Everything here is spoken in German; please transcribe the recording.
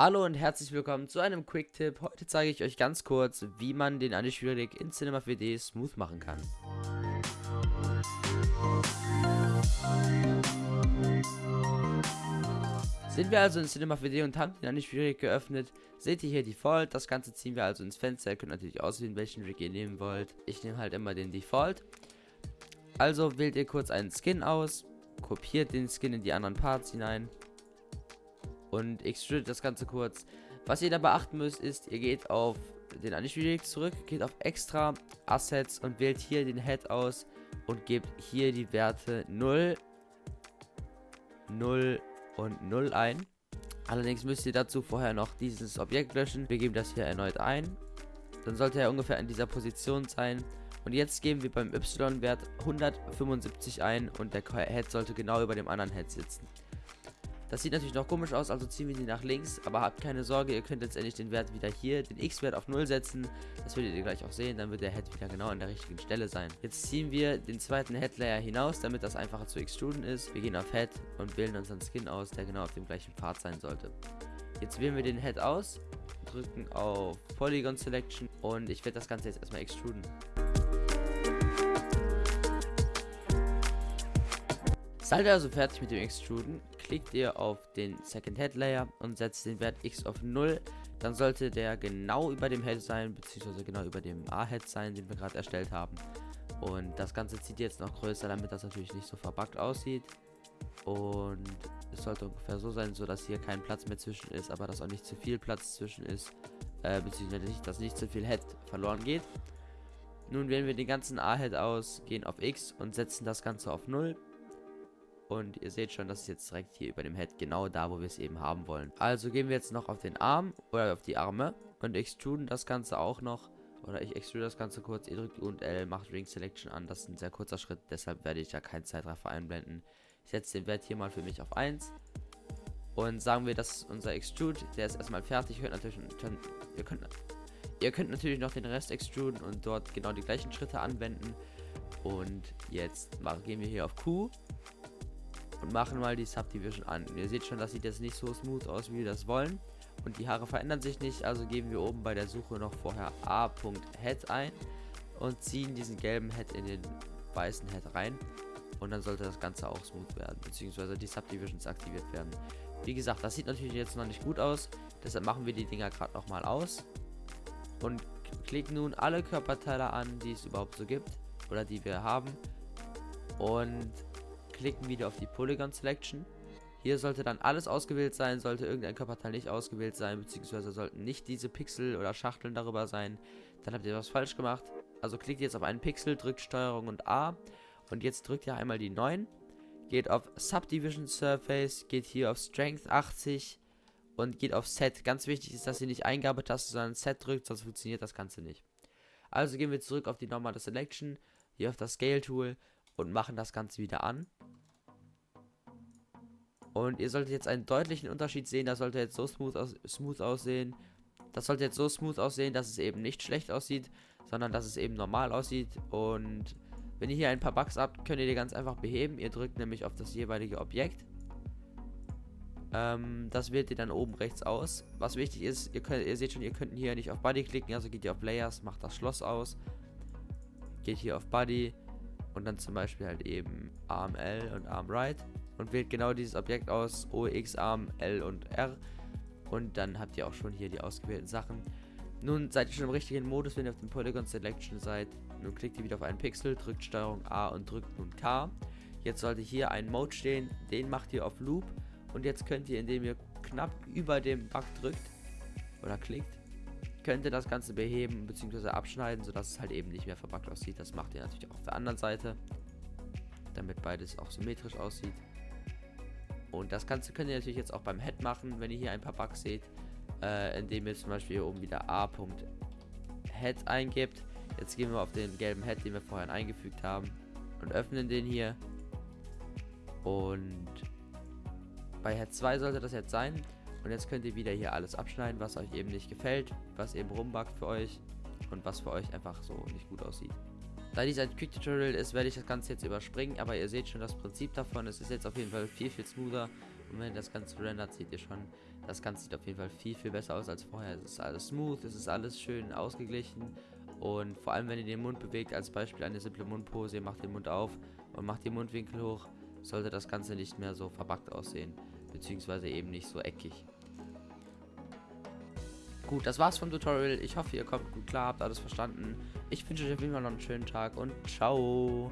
Hallo und herzlich willkommen zu einem Quick-Tipp. Heute zeige ich euch ganz kurz, wie man den Anti-Schwierig in Cinema 4D smooth machen kann. Sind wir also in Cinema 4D und haben den Anti-Schwierig geöffnet, seht ihr hier Default. Das Ganze ziehen wir also ins Fenster. Ihr könnt natürlich auswählen, welchen Rig ihr nehmen wollt. Ich nehme halt immer den Default. Also wählt ihr kurz einen Skin aus, kopiert den Skin in die anderen Parts hinein und extrude das Ganze kurz. Was ihr da beachten müsst, ist, ihr geht auf den Anti-Schwierig zurück, geht auf Extra, Assets und wählt hier den Head aus und gebt hier die Werte 0, 0 und 0 ein. Allerdings müsst ihr dazu vorher noch dieses Objekt löschen. Wir geben das hier erneut ein. Dann sollte er ungefähr in dieser Position sein. Und jetzt geben wir beim Y-Wert 175 ein und der Head sollte genau über dem anderen Head sitzen. Das sieht natürlich noch komisch aus, also ziehen wir die nach links. Aber habt keine Sorge, ihr könnt letztendlich den Wert wieder hier, den X-Wert auf 0 setzen. Das werdet ihr gleich auch sehen, dann wird der Head wieder genau an der richtigen Stelle sein. Jetzt ziehen wir den zweiten Head-Layer hinaus, damit das einfacher zu extruden ist. Wir gehen auf Head und wählen unseren Skin aus, der genau auf dem gleichen Pfad sein sollte. Jetzt wählen wir den Head aus, drücken auf Polygon Selection und ich werde das Ganze jetzt erstmal extruden. Seid ihr also fertig mit dem Extruden, klickt ihr auf den Second Head Layer und setzt den Wert X auf 0. Dann sollte der genau über dem Head sein, beziehungsweise genau über dem A-Head sein, den wir gerade erstellt haben. Und das Ganze zieht jetzt noch größer, damit das natürlich nicht so verbuggt aussieht. Und es sollte ungefähr so sein, so dass hier kein Platz mehr zwischen ist, aber dass auch nicht zu viel Platz zwischen ist, äh, beziehungsweise nicht, dass nicht zu viel Head verloren geht. Nun wählen wir den ganzen A-Head aus, gehen auf X und setzen das Ganze auf 0. Und ihr seht schon, das ist jetzt direkt hier über dem Head, genau da, wo wir es eben haben wollen. Also gehen wir jetzt noch auf den Arm oder auf die Arme und extruden das Ganze auch noch. Oder ich extrude das Ganze kurz. Ihr drückt U und L, macht Ring Selection an. Das ist ein sehr kurzer Schritt, deshalb werde ich da keinen Zeitraffer einblenden. Ich setze den Wert hier mal für mich auf 1. Und sagen wir, das ist unser Extrude. Der ist erstmal fertig. Ihr könnt natürlich, ihr könnt, ihr könnt natürlich noch den Rest extruden und dort genau die gleichen Schritte anwenden. Und jetzt gehen wir hier auf Q und machen mal die Subdivision an. Ihr seht schon, das sieht jetzt nicht so smooth aus, wie wir das wollen. Und die Haare verändern sich nicht, also geben wir oben bei der Suche noch vorher a.head ein und ziehen diesen gelben Head in den weißen Head rein. Und dann sollte das Ganze auch smooth werden, beziehungsweise die Subdivisions aktiviert werden. Wie gesagt, das sieht natürlich jetzt noch nicht gut aus, deshalb machen wir die Dinger gerade nochmal aus. Und klicken nun alle Körperteile an, die es überhaupt so gibt, oder die wir haben. Und klicken wieder auf die Polygon Selection. Hier sollte dann alles ausgewählt sein, sollte irgendein Körperteil nicht ausgewählt sein, beziehungsweise sollten nicht diese Pixel oder Schachteln darüber sein. Dann habt ihr was falsch gemacht. Also klickt jetzt auf einen Pixel, drückt Steuerung und A und jetzt drückt ihr einmal die 9, geht auf Subdivision Surface, geht hier auf Strength 80 und geht auf Set. Ganz wichtig ist, dass ihr nicht Eingabetaste, sondern Set drückt, sonst funktioniert das Ganze nicht. Also gehen wir zurück auf die normale Selection, hier auf das Scale Tool und machen das Ganze wieder an. Und ihr solltet jetzt einen deutlichen Unterschied sehen. Das sollte jetzt so smooth, aus smooth aussehen. Das sollte jetzt so smooth aussehen, dass es eben nicht schlecht aussieht, sondern dass es eben normal aussieht. Und wenn ihr hier ein paar Bugs habt, könnt ihr die ganz einfach beheben. Ihr drückt nämlich auf das jeweilige Objekt. Ähm, das wählt ihr dann oben rechts aus. Was wichtig ist, ihr, könnt, ihr seht schon, ihr könnt hier nicht auf Body klicken, also geht ihr auf Layers, macht das Schloss aus. Geht hier auf Body und dann zum Beispiel halt eben Arm L und Arm Right und wählt genau dieses Objekt aus, O, X, Arm, L und R. Und dann habt ihr auch schon hier die ausgewählten Sachen. Nun seid ihr schon im richtigen Modus, wenn ihr auf dem Polygon Selection seid. Nun klickt ihr wieder auf einen Pixel, drückt Steuerung A und drückt nun K. Jetzt sollte hier ein Mode stehen, den macht ihr auf Loop. Und jetzt könnt ihr, indem ihr knapp über dem Bug drückt oder klickt, könnt ihr das Ganze beheben bzw. abschneiden, sodass es halt eben nicht mehr verbuggt aussieht. Das macht ihr natürlich auch auf der anderen Seite, damit beides auch symmetrisch aussieht. Und das Ganze könnt ihr natürlich jetzt auch beim Head machen, wenn ihr hier ein paar Bugs seht, äh, indem ihr zum Beispiel hier oben wieder a.head eingibt. Jetzt gehen wir auf den gelben Head, den wir vorhin eingefügt haben und öffnen den hier. Und bei Head 2 sollte das jetzt sein. Und jetzt könnt ihr wieder hier alles abschneiden, was euch eben nicht gefällt, was eben rumbackt für euch und was für euch einfach so nicht gut aussieht. Da dies ein Quick Tutorial ist, werde ich das Ganze jetzt überspringen, aber ihr seht schon das Prinzip davon. Es ist jetzt auf jeden Fall viel, viel smoother Und wenn ihr das Ganze rendert, seht ihr schon, das Ganze sieht auf jeden Fall viel, viel besser aus als vorher. Es ist alles smooth, es ist alles schön ausgeglichen. Und vor allem, wenn ihr den Mund bewegt, als Beispiel eine simple Mundpose, ihr macht den Mund auf und macht den Mundwinkel hoch, sollte das Ganze nicht mehr so verbackt aussehen. Beziehungsweise eben nicht so eckig. Gut, das war's vom Tutorial. Ich hoffe, ihr kommt gut klar, habt alles verstanden. Ich wünsche euch auf jeden Fall noch einen schönen Tag und ciao.